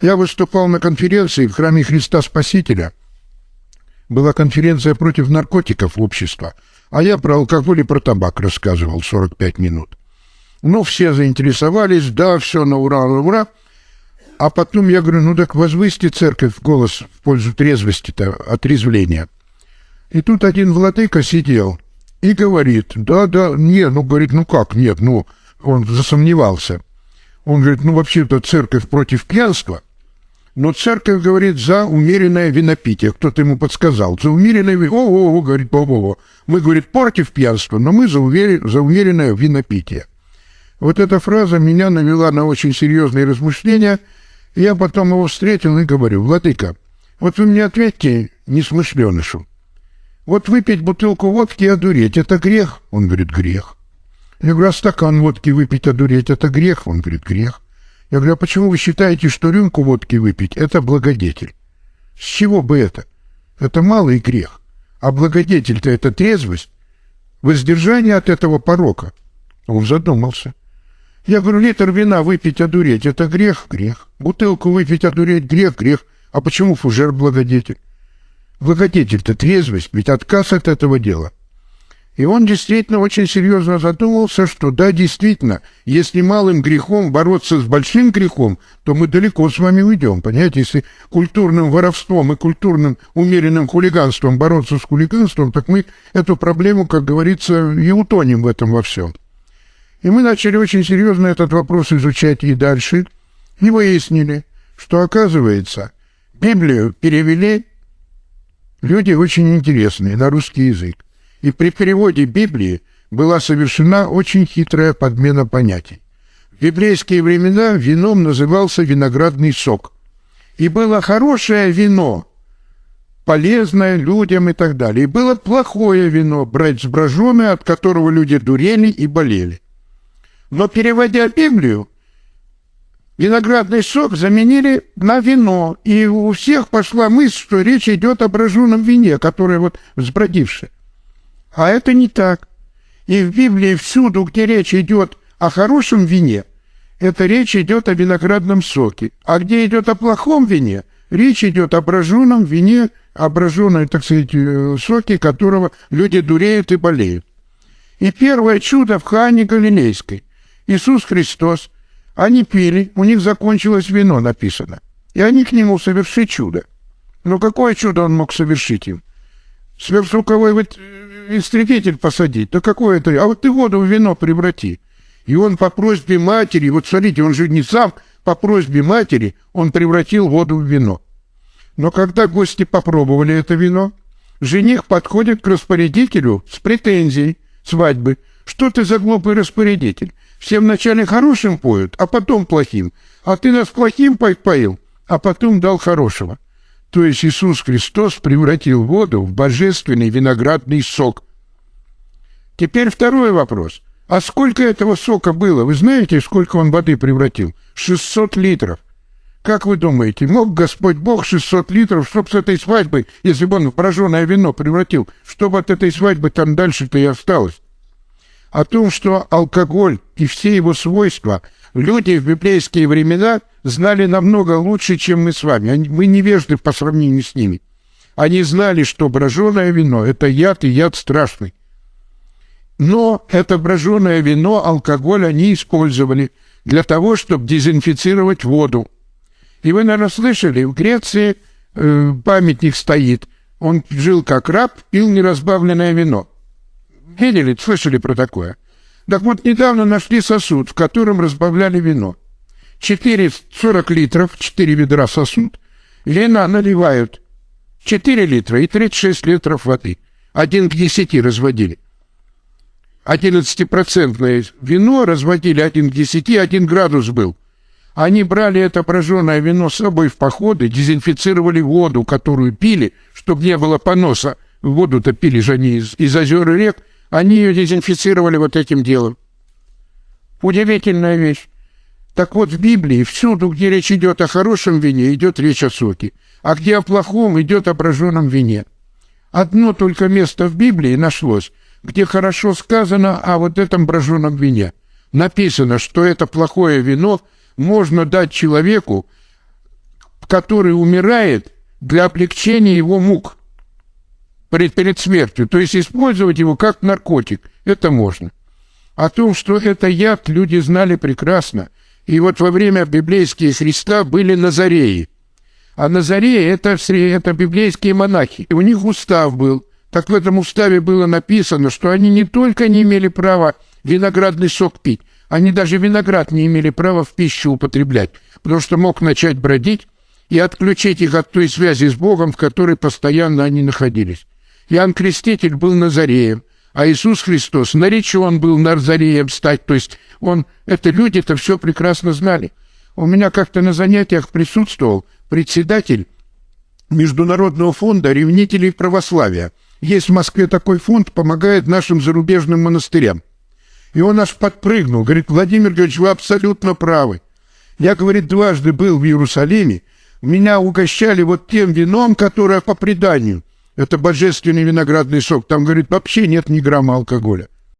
Я выступал на конференции в храме Христа Спасителя. Была конференция против наркотиков общества, а я про алкоголь и про табак рассказывал 45 минут. Ну, все заинтересовались, да, все на ура, на ура. А потом я говорю, ну так возвысьте церковь голос в пользу трезвости-то, отрезвления. И тут один владыка сидел и говорит, да, да, нет, ну, говорит, ну как, нет, ну, он засомневался. Он говорит, ну, вообще-то церковь против пьянства, но церковь говорит за умеренное винопитие. Кто-то ему подсказал. За умеренное винопитие. О, о, говорит, о, о, о. Мы, говорит, против пьянства, но мы за, увер... за умеренное винопитие. Вот эта фраза меня навела на очень серьезные размышления. Я потом его встретил и говорю, Владыка, вот вы мне ответьте, несмышленышу. Вот выпить бутылку водки и одуреть – это грех? Он говорит, грех. Я говорю, а стакан водки выпить, одуреть – это грех? Он говорит, грех. Я говорю, а почему вы считаете, что рюмку водки выпить – это благодетель? С чего бы это? Это малый грех. А благодетель-то – это трезвость, воздержание от этого порока. Он задумался. Я говорю, литр вина выпить, одуреть – это грех? Грех. Бутылку выпить, одуреть – грех? Грех. А почему фужер благодетель? Благодетель-то трезвость, ведь отказ от этого дела. И он действительно очень серьезно задумался, что да, действительно, если малым грехом бороться с большим грехом, то мы далеко с вами уйдем. Понимаете, если культурным воровством и культурным умеренным хулиганством бороться с хулиганством, так мы эту проблему, как говорится, и утонем в этом во всем. И мы начали очень серьезно этот вопрос изучать и дальше, и выяснили, что, оказывается, Библию перевели люди очень интересные на русский язык. И при переводе Библии была совершена очень хитрая подмена понятий. В библейские времена вином назывался виноградный сок. И было хорошее вино, полезное людям и так далее. И было плохое вино, брать сброженное, от которого люди дурели и болели. Но переводя Библию, виноградный сок заменили на вино, и у всех пошла мысль, что речь идет о броженом вине, которое вот взбродившее. А это не так. И в Библии всюду, где речь идет о хорошем вине, это речь идет о виноградном соке. А где идет о плохом вине, речь идет о броженом вине, о так сказать, э, соке, которого люди дуреют и болеют. И первое чудо в Хане Галилейской. Иисус Христос. Они пили, у них закончилось вино, написано. И они к нему совершили чудо. Но какое чудо он мог совершить им? Сверхзвуковой истребитель посадить. Да какое это? А вот ты воду в вино преврати. И он по просьбе матери, вот смотрите, он же не сам, по просьбе матери он превратил воду в вино. Но когда гости попробовали это вино, жених подходит к распорядителю с претензией свадьбы. Что ты за глупый распорядитель? Все вначале хорошим поют, а потом плохим. А ты нас плохим поил, а потом дал хорошего. То есть Иисус Христос превратил воду в божественный виноградный сок. Теперь второй вопрос. А сколько этого сока было? Вы знаете, сколько он воды превратил? 600 литров. Как вы думаете, мог Господь Бог 600 литров, чтоб с этой свадьбы, если бы он в броженое вино превратил, чтобы от этой свадьбы там дальше-то и осталось? О том, что алкоголь и все его свойства люди в библейские времена знали намного лучше, чем мы с вами. Они, мы невежды по сравнению с ними. Они знали, что броженое вино – это яд и яд страшный. Но это броженое вино, алкоголь они использовали для того, чтобы дезинфицировать воду. И вы, наверное, слышали, в Греции э, памятник стоит. Он жил как раб, пил неразбавленное вино. Видели, слышали про такое? Так вот, недавно нашли сосуд, в котором разбавляли вино. 4, 40 литров, 4 ведра сосуд, вина наливают 4 литра и 36 литров воды. Один к 10 разводили. 11-процентное вино разводили 1 к 10, 1 градус был. Они брали это прожженное вино с собой в походы, дезинфицировали воду, которую пили, чтобы не было поноса. Воду-то пили же они из, из озер и рек. Они ее дезинфицировали вот этим делом. Удивительная вещь. Так вот, в Библии всюду, где речь идет о хорошем вине, идет речь о соке, а где о плохом, идет о броженом вине. Одно только место в Библии нашлось, где хорошо сказано о вот этом броженом вине. Написано, что это плохое вино можно дать человеку, который умирает для облегчения его мук перед, перед смертью. То есть использовать его как наркотик. Это можно. О том, что это яд, люди знали прекрасно. И вот во время библейские Христа были Назареи. А Назареи это, это библейские монахи. И у них устав был. Так в этом уставе было написано, что они не только не имели права виноградный сок пить, они даже виноград не имели права в пищу употреблять, потому что мог начать бродить и отключить их от той связи с Богом, в которой постоянно они находились. Иоанн Креститель был Назареем, а Иисус Христос наречен был Назареем стать, то есть он, это люди это все прекрасно знали. У меня как-то на занятиях присутствовал председатель Международного фонда ревнителей православия. Есть в Москве такой фонд, помогает нашим зарубежным монастырям. И он аж подпрыгнул, говорит, Владимир Георгиевич, вы абсолютно правы. Я, говорит, дважды был в Иерусалиме, меня угощали вот тем вином, которое по преданию – это божественный виноградный сок. Там, говорит, вообще нет ни грамма алкоголя.